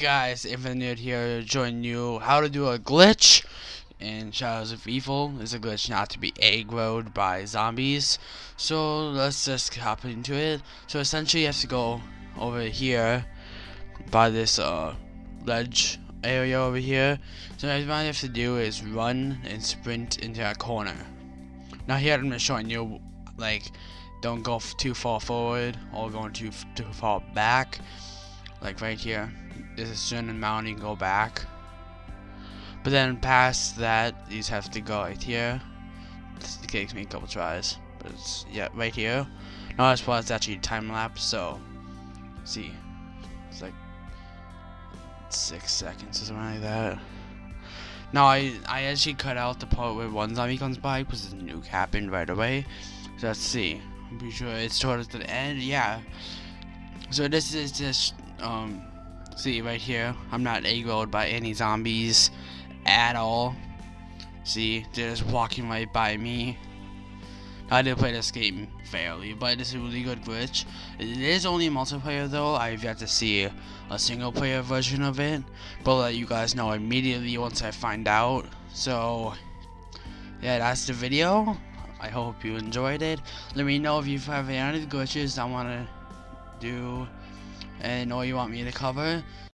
Guys, Infinite here, join you how to do a glitch in Shadows of Evil. It's a glitch not to be aggroed by zombies. So let's just hop into it. So essentially you have to go over here by this uh, ledge area over here. So all you have to do is run and sprint into that corner. Now here I'm just showing you like don't go too far forward or going too too far back like right here there's a certain amount you can go back. But then past that you just have to go right here. It takes me a couple tries but it's yeah right here. Now this part it's actually time lapse so see. It's like six seconds or something like that. Now I I actually cut out the part where one zombie comes by because the nuke happened right away. So let's see. I'm pretty sure it's towards the end yeah. So this is just um, see right here, I'm not aggroed by any zombies at all. See, they're just walking right by me. I did play this game fairly, but it's a really good glitch. It is only multiplayer though, I've yet to see a single player version of it, but I'll let you guys know immediately once I find out. So, yeah, that's the video. I hope you enjoyed it. Let me know if you have any other glitches I want to do and all you want me to cover